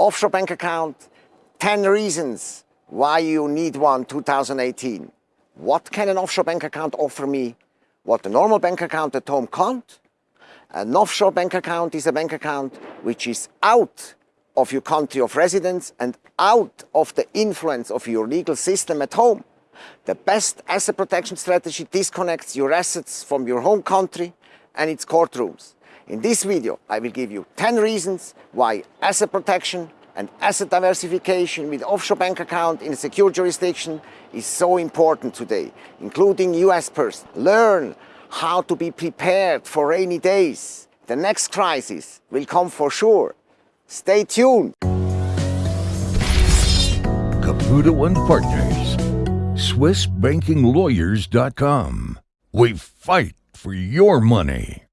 Offshore bank account, 10 reasons why you need one 2018. What can an offshore bank account offer me? What a normal bank account at home can't? An offshore bank account is a bank account which is out of your country of residence and out of the influence of your legal system at home. The best asset protection strategy disconnects your assets from your home country and its courtrooms. In this video, I will give you 10 reasons why asset protection and asset diversification with offshore bank account in a secure jurisdiction is so important today, including US person. Learn how to be prepared for rainy days. The next crisis will come for sure. Stay tuned. Caputo and Partners, SwissBankingLawyers.com. We fight for your money.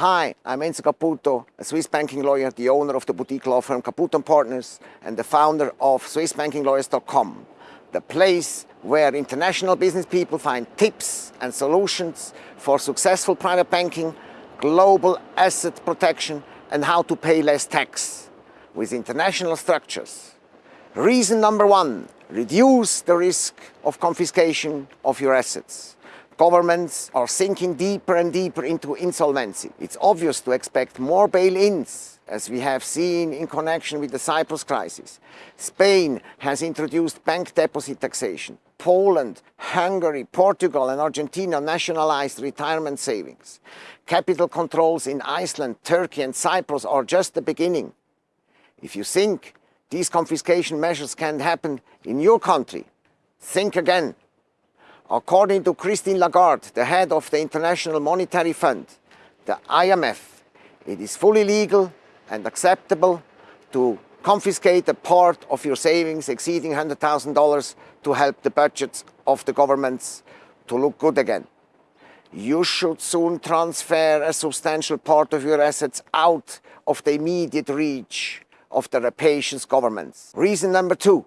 Hi, I'm Enzo Caputo, a Swiss banking lawyer, the owner of the boutique law firm Caputo & Partners and the founder of SwissBankingLawyers.com, the place where international business people find tips and solutions for successful private banking, global asset protection and how to pay less tax with international structures. Reason number one, reduce the risk of confiscation of your assets. Governments are sinking deeper and deeper into insolvency. It's obvious to expect more bail-ins, as we have seen in connection with the Cyprus crisis. Spain has introduced bank deposit taxation. Poland, Hungary, Portugal and Argentina nationalized retirement savings. Capital controls in Iceland, Turkey and Cyprus are just the beginning. If you think these confiscation measures can happen in your country, think again. According to Christine Lagarde, the head of the International Monetary Fund, the IMF, it is fully legal and acceptable to confiscate a part of your savings exceeding $100,000 to help the budgets of the governments to look good again. You should soon transfer a substantial part of your assets out of the immediate reach of the rapacious governments. Reason number two,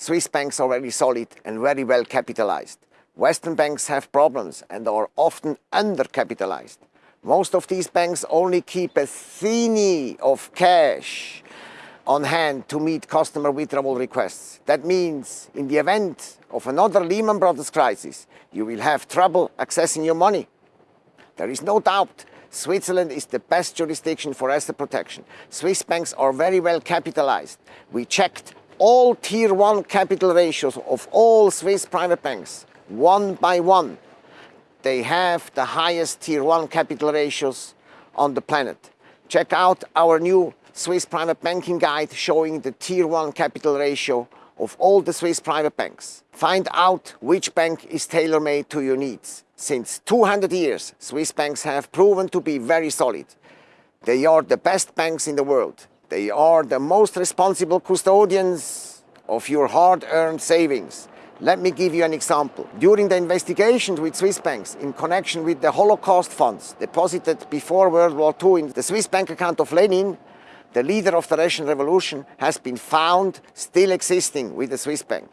Swiss banks are very solid and very well capitalized. Western banks have problems and are often undercapitalized. Most of these banks only keep a thinny of cash on hand to meet customer withdrawal requests. That means in the event of another Lehman Brothers crisis, you will have trouble accessing your money. There is no doubt Switzerland is the best jurisdiction for asset protection. Swiss banks are very well capitalized. We checked all Tier 1 capital ratios of all Swiss private banks, one by one. They have the highest Tier 1 capital ratios on the planet. Check out our new Swiss private banking guide showing the Tier 1 capital ratio of all the Swiss private banks. Find out which bank is tailor-made to your needs. Since 200 years, Swiss banks have proven to be very solid. They are the best banks in the world. They are the most responsible custodians of your hard-earned savings. Let me give you an example. During the investigations with Swiss banks in connection with the Holocaust funds deposited before World War II in the Swiss bank account of Lenin, the leader of the Russian Revolution has been found still existing with the Swiss bank.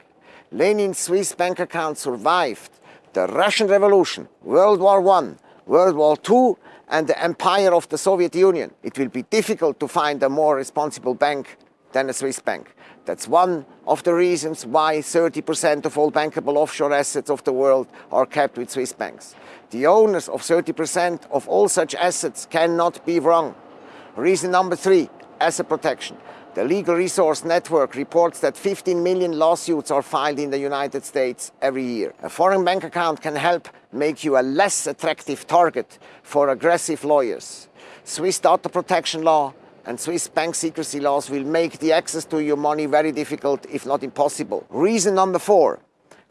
Lenin's Swiss bank account survived the Russian Revolution, World War I, World War II and the empire of the Soviet Union, it will be difficult to find a more responsible bank than a Swiss bank. That's one of the reasons why 30% of all bankable offshore assets of the world are kept with Swiss banks. The owners of 30% of all such assets cannot be wrong. Reason number three, asset protection. The Legal Resource Network reports that 15 million lawsuits are filed in the United States every year. A foreign bank account can help make you a less attractive target for aggressive lawyers. Swiss data protection law and Swiss bank secrecy laws will make the access to your money very difficult, if not impossible. Reason number four,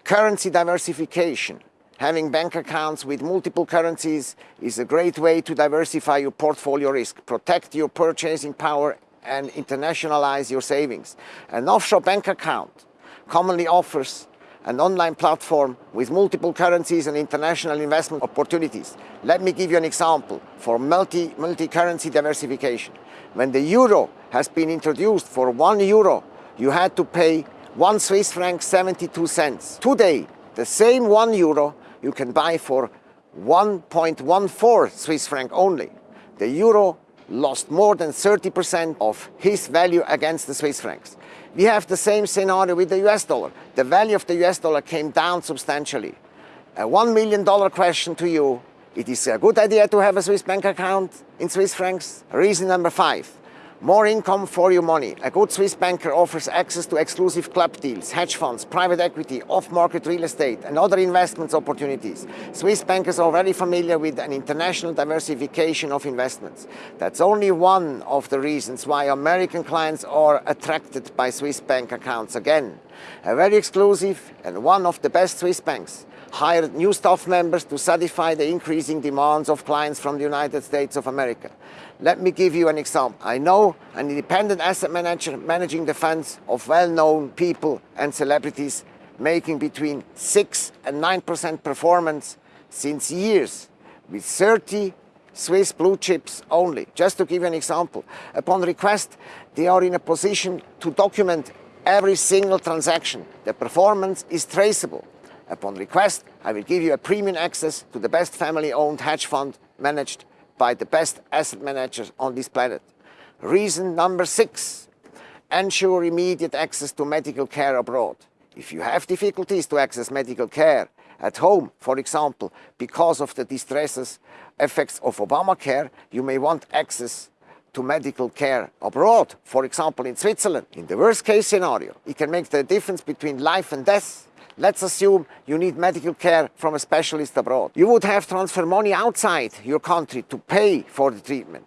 currency diversification. Having bank accounts with multiple currencies is a great way to diversify your portfolio risk, protect your purchasing power and internationalize your savings. An offshore bank account commonly offers an online platform with multiple currencies and international investment opportunities. Let me give you an example for multi, multi-currency diversification. When the euro has been introduced for one euro, you had to pay one Swiss franc 72 cents. Today, the same one euro you can buy for 1.14 Swiss franc only. The euro lost more than 30% of his value against the Swiss francs. We have the same scenario with the US dollar. The value of the US dollar came down substantially. A $1 million question to you, it is a good idea to have a Swiss bank account in Swiss francs. Reason number five, more income for your money. A good Swiss banker offers access to exclusive club deals, hedge funds, private equity, off-market real estate and other investments opportunities. Swiss bankers are very familiar with an international diversification of investments. That's only one of the reasons why American clients are attracted by Swiss bank accounts again. A very exclusive and one of the best Swiss banks hired new staff members to satisfy the increasing demands of clients from the United States of America. Let me give you an example. I know an independent asset manager managing the funds of well-known people and celebrities making between 6 and 9% performance since years with 30 Swiss blue chips only. Just to give you an example, upon request, they are in a position to document every single transaction. The performance is traceable. Upon request, I will give you a premium access to the best family-owned hedge fund managed by the best asset managers on this planet. Reason number six, ensure immediate access to medical care abroad. If you have difficulties to access medical care at home, for example, because of the distresses effects of Obamacare, you may want access to medical care abroad, for example in Switzerland. In the worst case scenario, it can make the difference between life and death Let's assume you need medical care from a specialist abroad. You would have to transfer money outside your country to pay for the treatment.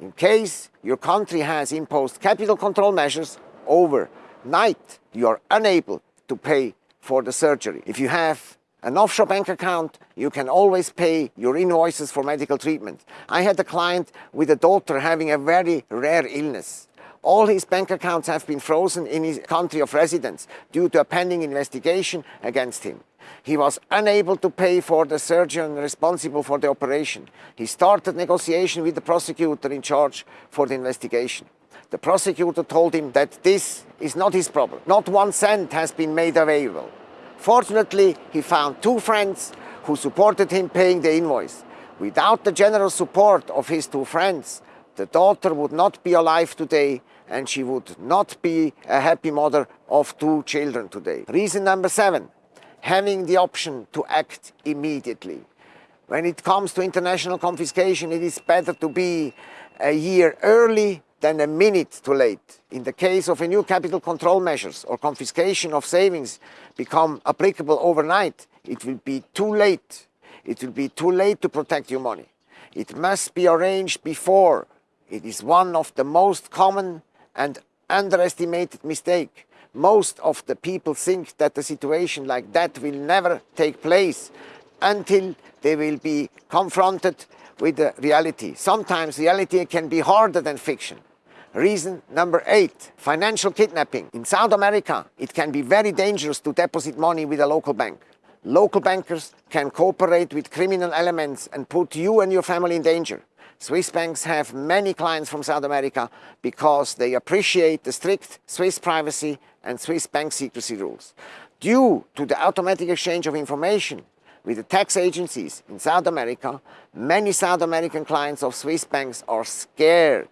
In case your country has imposed capital control measures overnight, you are unable to pay for the surgery. If you have an offshore bank account, you can always pay your invoices for medical treatment. I had a client with a daughter having a very rare illness. All his bank accounts have been frozen in his country of residence due to a pending investigation against him. He was unable to pay for the surgeon responsible for the operation. He started negotiation with the prosecutor in charge for the investigation. The prosecutor told him that this is not his problem. Not one cent has been made available. Fortunately, he found two friends who supported him paying the invoice. Without the general support of his two friends, the daughter would not be alive today and she would not be a happy mother of two children today. Reason number seven, having the option to act immediately. When it comes to international confiscation, it is better to be a year early than a minute too late. In the case of a new capital control measures or confiscation of savings become applicable overnight, it will be too late. It will be too late to protect your money. It must be arranged before it is one of the most common and underestimated mistake. Most of the people think that a situation like that will never take place until they will be confronted with the reality. Sometimes reality can be harder than fiction. Reason number eight, financial kidnapping. In South America, it can be very dangerous to deposit money with a local bank. Local bankers can cooperate with criminal elements and put you and your family in danger. Swiss banks have many clients from South America because they appreciate the strict Swiss privacy and Swiss bank secrecy rules. Due to the automatic exchange of information with the tax agencies in South America, many South American clients of Swiss banks are scared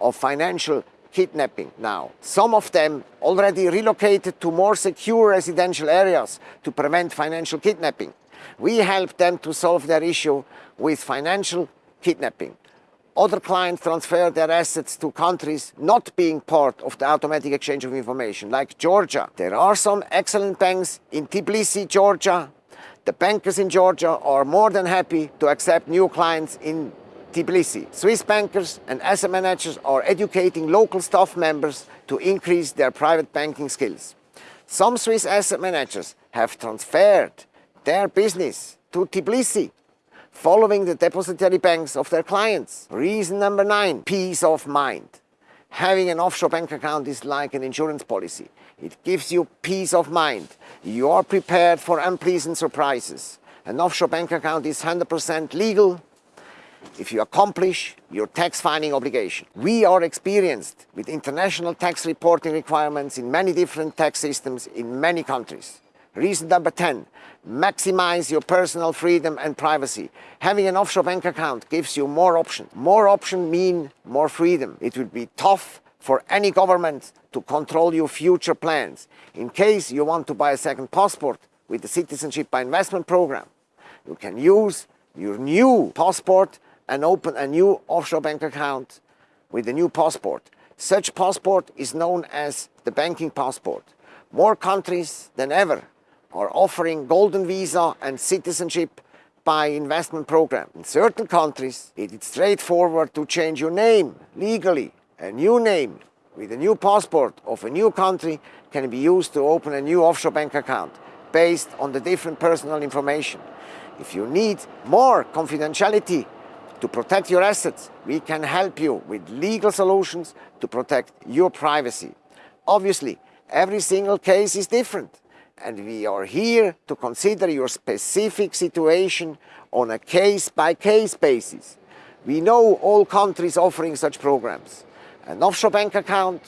of financial kidnapping now. Some of them already relocated to more secure residential areas to prevent financial kidnapping. We help them to solve their issue with financial kidnapping. Other clients transfer their assets to countries not being part of the automatic exchange of information, like Georgia. There are some excellent banks in Tbilisi, Georgia. The bankers in Georgia are more than happy to accept new clients in Tbilisi. Swiss bankers and asset managers are educating local staff members to increase their private banking skills. Some Swiss asset managers have transferred their business to Tbilisi following the depository banks of their clients. Reason number nine, peace of mind. Having an offshore bank account is like an insurance policy. It gives you peace of mind. You are prepared for unpleasant surprises. An offshore bank account is 100% legal if you accomplish your tax filing obligation. We are experienced with international tax reporting requirements in many different tax systems in many countries. Reason number 10, maximize your personal freedom and privacy. Having an offshore bank account gives you more options. More options mean more freedom. It would be tough for any government to control your future plans. In case you want to buy a second passport with the Citizenship by Investment program, you can use your new passport and open a new offshore bank account with a new passport. Such passport is known as the banking passport. More countries than ever are offering golden visa and citizenship by investment program. In certain countries, it is straightforward to change your name legally. A new name with a new passport of a new country can be used to open a new offshore bank account based on the different personal information. If you need more confidentiality to protect your assets, we can help you with legal solutions to protect your privacy. Obviously, every single case is different and we are here to consider your specific situation on a case-by-case -case basis. We know all countries offering such programs. An offshore bank account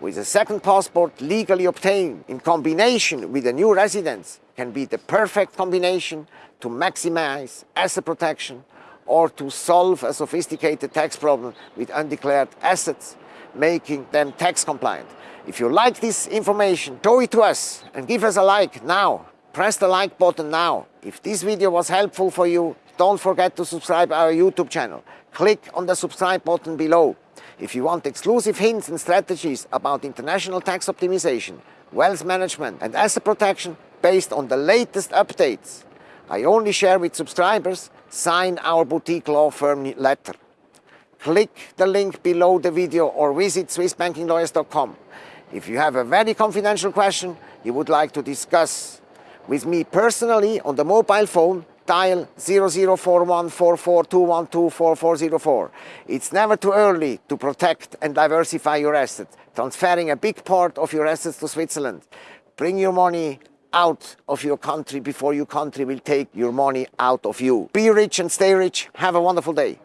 with a second passport legally obtained in combination with a new residence can be the perfect combination to maximize asset protection or to solve a sophisticated tax problem with undeclared assets, making them tax compliant. If you like this information, show it to us and give us a like now. Press the like button now. If this video was helpful for you, don't forget to subscribe our YouTube channel. Click on the subscribe button below. If you want exclusive hints and strategies about international tax optimization, wealth management and asset protection based on the latest updates, I only share with subscribers, sign our boutique law firm letter. Click the link below the video or visit swissbankinglawyers.com. If you have a very confidential question you would like to discuss with me personally on the mobile phone, dial 00414421244404. It's never too early to protect and diversify your assets, transferring a big part of your assets to Switzerland. Bring your money out of your country before your country will take your money out of you. Be rich and stay rich. Have a wonderful day.